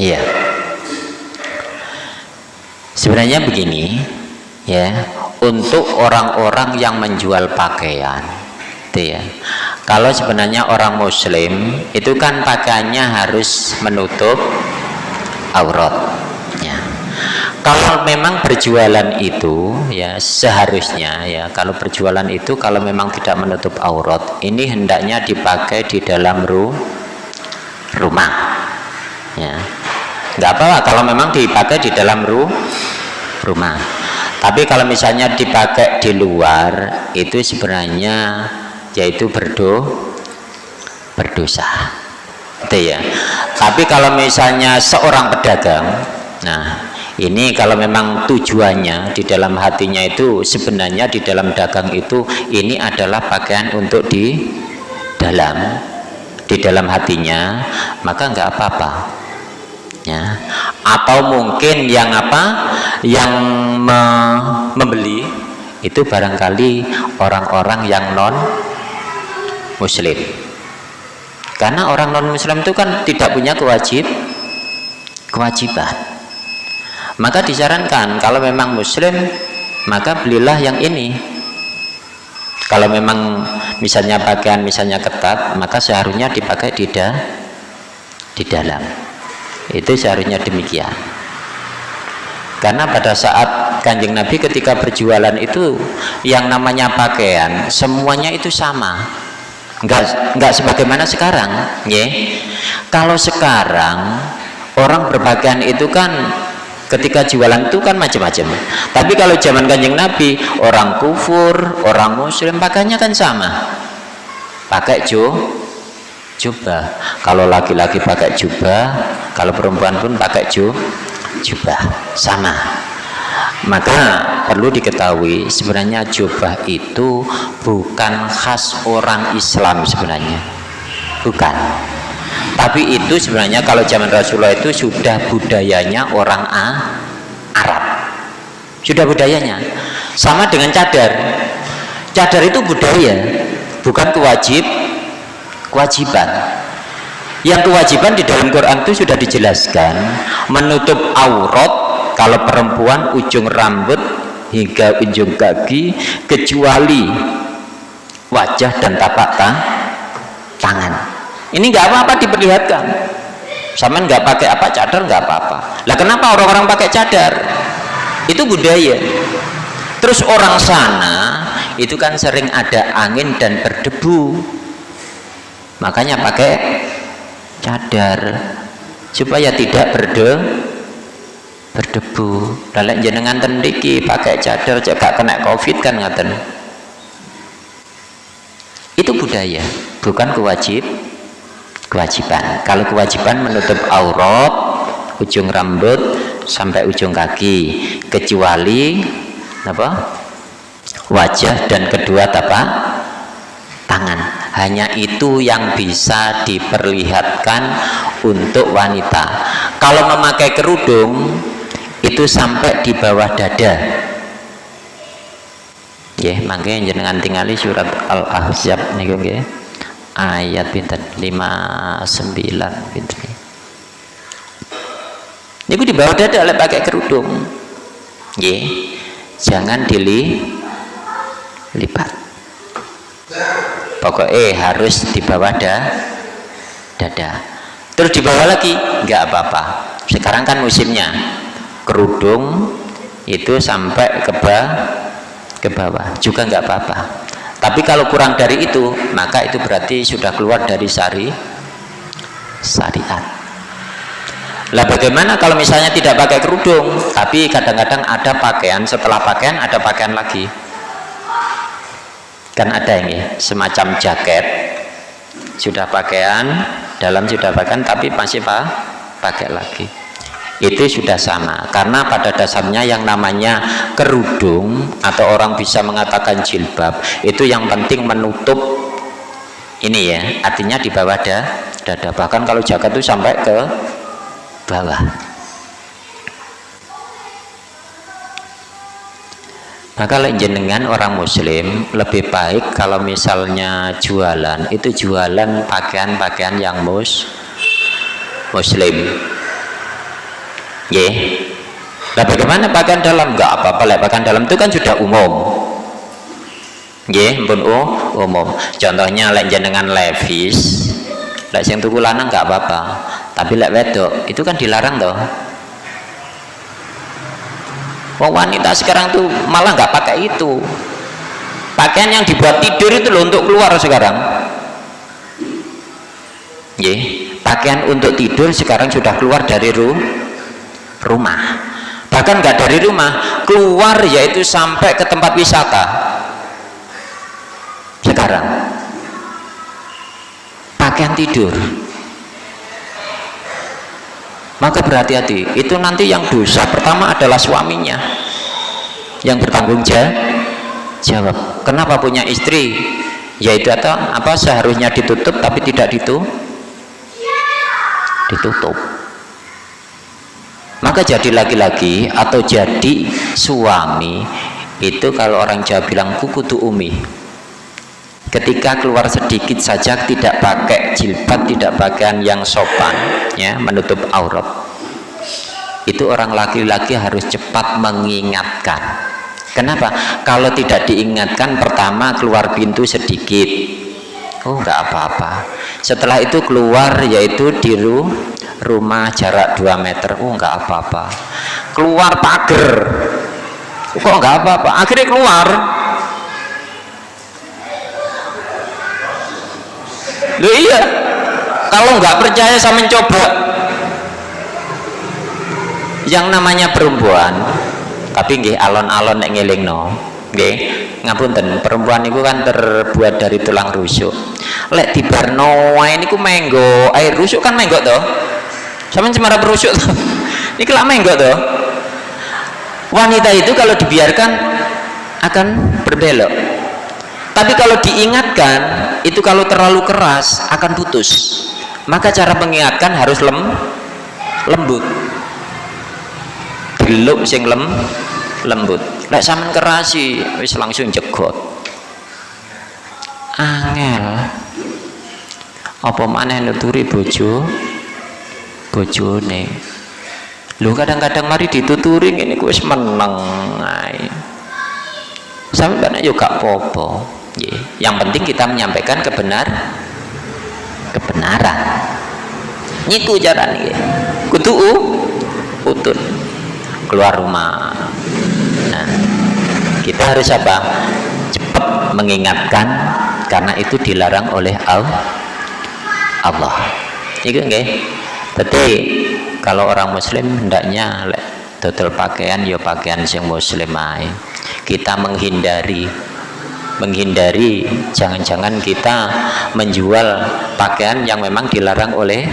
iya. Sebenarnya begini ya untuk orang-orang yang menjual pakaian itu ya. Kalau sebenarnya orang muslim itu kan pakaiannya harus menutup aurat ya. Kalau memang berjualan itu ya seharusnya ya kalau berjualan itu kalau memang tidak menutup aurat ini hendaknya dipakai di dalam ru rumah ya nggak apa-apa kalau memang dipakai di dalam ru rumah. Tapi kalau misalnya dipakai di luar itu sebenarnya yaitu berdo berdosa. Itu ya. Tapi kalau misalnya seorang pedagang nah ini kalau memang tujuannya di dalam hatinya itu sebenarnya di dalam dagang itu ini adalah pakaian untuk di dalam di dalam hatinya maka enggak apa-apa ya atau mungkin yang apa? Yang me membeli. Itu barangkali orang-orang yang non muslim karena orang non muslim itu kan tidak punya kewajib kewajiban. Maka disarankan kalau memang muslim maka belilah yang ini. Kalau memang misalnya pakaian misalnya ketat maka seharusnya dipakai di, da, di dalam itu seharusnya demikian. Karena pada saat kanjeng Nabi ketika berjualan itu yang namanya pakaian semuanya itu sama. Enggak enggak sebagaimana sekarang ya kalau sekarang orang berpakaian itu kan ketika jualan itu kan macam-macam. Tapi kalau zaman kanjeng Nabi orang kufur orang muslim pakainya kan sama. Pakai jo jubah. Kalau laki-laki pakai jubah kalau perempuan pun pakai ju jubah. Sama. Maka perlu diketahui sebenarnya jubah itu bukan khas orang Islam sebenarnya. Bukan. Tapi itu sebenarnya kalau zaman Rasulullah itu sudah budayanya orang A, Arab. Sudah budayanya. Sama dengan cadar. Cadar itu budaya bukan kewajib kewajiban. Yang kewajiban di dalam Quran itu sudah dijelaskan menutup aurat kalau perempuan ujung rambut hingga ujung kaki kecuali wajah dan tapak tangan. Ini nggak apa-apa diperlihatkan. Sama nggak pakai apa cadar nggak apa-apa. Lah kenapa orang-orang pakai cadar? Itu budaya. Terus orang sana itu kan sering ada angin dan berdebu makanya pakai cadar supaya tidak berde berdebu. Dalam jenengan tendiki pakai cadar juga kena covid kan ngaten. Itu budaya bukan kewajib kewajiban. Kalau kewajiban menutup aurat ujung rambut sampai ujung kaki. Kecuali apa? Wajah dan kedua tapak tangan hanya itu yang bisa diperlihatkan untuk wanita. Kalau memakai kerudung itu sampai di bawah dada. Ya makanya jenengan tinggali surat al-ahzab nih nggih. Ayat pinten? 59 pinten niku di bawah dada oleh pakai kerudung. Ya jangan dilipat pokoknya harus di bawah da, dada. Terus di bawah lagi? Nggak apa-apa. Sekarang kan musimnya. Kerudung itu sampai ke bawah ke bawah. Juga nggak apa-apa. Tapi kalau kurang dari itu maka itu berarti sudah keluar dari syari syariat. Lah bagaimana kalau misalnya tidak pakai kerudung? Tapi kadang-kadang ada pakaian setelah pakaian ada pakaian lagi kan ada ini semacam jaket. Sudah pakaian dalam sudah pakaian tapi masih pak pakai lagi. Itu sudah sama karena pada dasarnya yang namanya kerudung atau orang bisa mengatakan jilbab itu yang penting menutup ini ya artinya di bawah da, dada. Bahkan kalau jaket itu sampai ke bawah maka jenengan orang muslim lebih baik kalau misalnya jualan itu jualan pakaian-pakaian yang mus muslim. Ya nah bagaimana pakaian dalam? Enggak apa-apa lah pakaian dalam itu kan sudah umum. Ya pun umum. Contohnya lek jenengan levis lek sing tuku lanang enggak apa-apa. Tapi lek wedok itu kan dilarang toh Wong wanita sekarang tuh malah nggak pakai itu. Pakaian yang dibuat tidur itu loh untuk keluar sekarang. Yeah. pakaian untuk tidur sekarang sudah keluar dari ru rumah. Bahkan nggak dari rumah keluar yaitu sampai ke tempat wisata. Sekarang. Pakaian tidur maka berhati-hati. Itu nanti yang dosa. Pertama adalah suaminya yang bertanggung jawab. Kenapa punya istri? Yaitu atau apa seharusnya ditutup tapi tidak ditutup ditutup. Maka jadi laki-laki atau jadi suami itu kalau orang Jawa bilang kuku tu umi ketika keluar sedikit saja tidak pakai jilbab tidak pakaian yang sopan ya menutup aurat. Itu orang laki-laki harus cepat mengingatkan. Kenapa? Kalau tidak diingatkan pertama keluar pintu sedikit. Oh enggak apa-apa. Setelah itu keluar yaitu di rumah jarak 2 meter. Oh enggak apa-apa. Keluar pagar. Kok enggak apa-apa? Akhirnya keluar Loh iya. Kalau nggak percaya saya mencoba. Yang namanya perempuan tapi nggih alon-alon nek ngelingno nggih ngapunten perempuan itu kan terbuat dari tulang rusuk. Lek dibarno wae niku menggo air rusuk kan menggo toh sampean cemara berusuk toh niki lak menggo toh wanita itu kalau dibiarkan akan berbelok tapi kalau diingatkan itu kalau terlalu keras akan putus. Maka cara mengingatkan harus lem lembut. Geluk sing lem lembut. Lek sampean kerasi wis langsung jegot. Angel. Apa mana nuturi bojo? Bojone. Lu kadang-kadang mari dituturi ini gue menang sampai banyak juga popo yang penting kita menyampaikan kebenar kebenaran. Niku jaran ya kutu utun. Keluar rumah. Nah kita harus apa? Cepat mengingatkan karena itu dilarang oleh Allah. Itu enggak tapi kalau orang muslim hendaknya total pakaian ya pakaian yang muslim kita menghindari menghindari jangan-jangan kita menjual pakaian yang memang dilarang oleh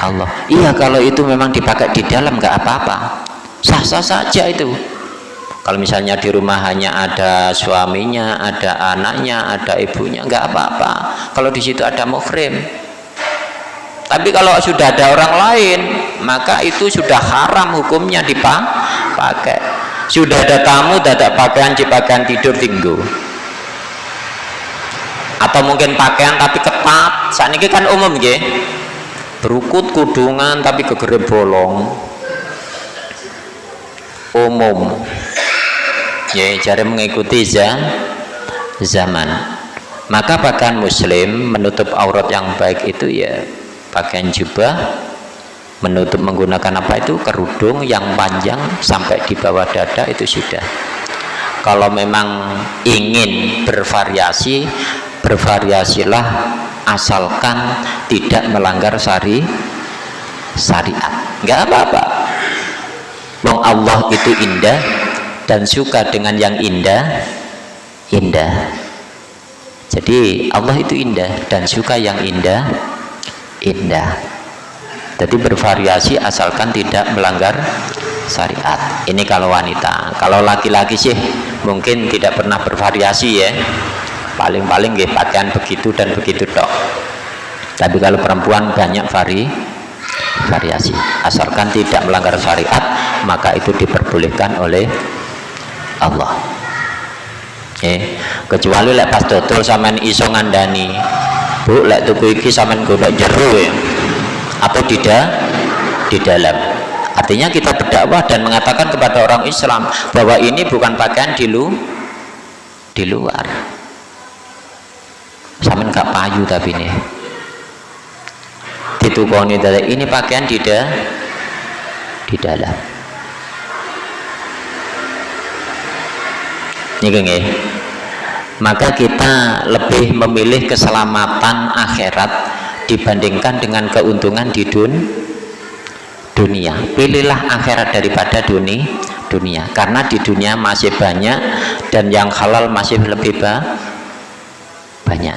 Allah. Iya kalau itu memang dipakai di dalam nggak apa-apa. Sah-sah saja itu. Kalau misalnya di rumah hanya ada suaminya ada anaknya ada ibunya nggak apa-apa. Kalau di situ ada muhrim. Tapi kalau sudah ada orang lain maka itu sudah haram hukumnya dipakai. Sudah ada tamu dadak pakaian pakaian tidur tinggu atau mungkin pakaian tapi ketat? Saat ini kan umum ya berukut kudungan tapi kegere bolong. Umum. Ya cari mengikuti zaman. Maka pakaian muslim menutup aurat yang baik itu ya pakaian jubah menutup menggunakan apa itu? Kerudung yang panjang sampai di bawah dada itu sudah. Kalau memang ingin bervariasi bervariasilah asalkan tidak melanggar syari syariat. Nggak apa-apa. Wong Allah itu indah dan suka dengan yang indah indah. Jadi Allah itu indah dan suka yang indah indah. Jadi bervariasi asalkan tidak melanggar syariat. Ini kalau wanita. Kalau laki-laki sih mungkin tidak pernah bervariasi ya paling-paling -paling pakaian begitu dan begitu dok tapi kalau perempuan banyak vari variasi. Asalkan tidak melanggar syariat maka itu diperbolehkan oleh Allah. Eh, kecuali lek pas dodol sampean iso ngandani. Bu lek tuku iki sampean golek jero ya. Atau tidak di dalam. Artinya kita berdakwah dan mengatakan kepada orang Islam bahwa ini bukan pakaian di lu di luar sama nggak payu tapi ini. Ditukoni ini pakaian di da, di dalam. Ini maka kita lebih memilih keselamatan akhirat dibandingkan dengan keuntungan di dun, dunia. Pilihlah akhirat daripada dunia dunia. Karena di dunia masih banyak dan yang halal masih lebih banyak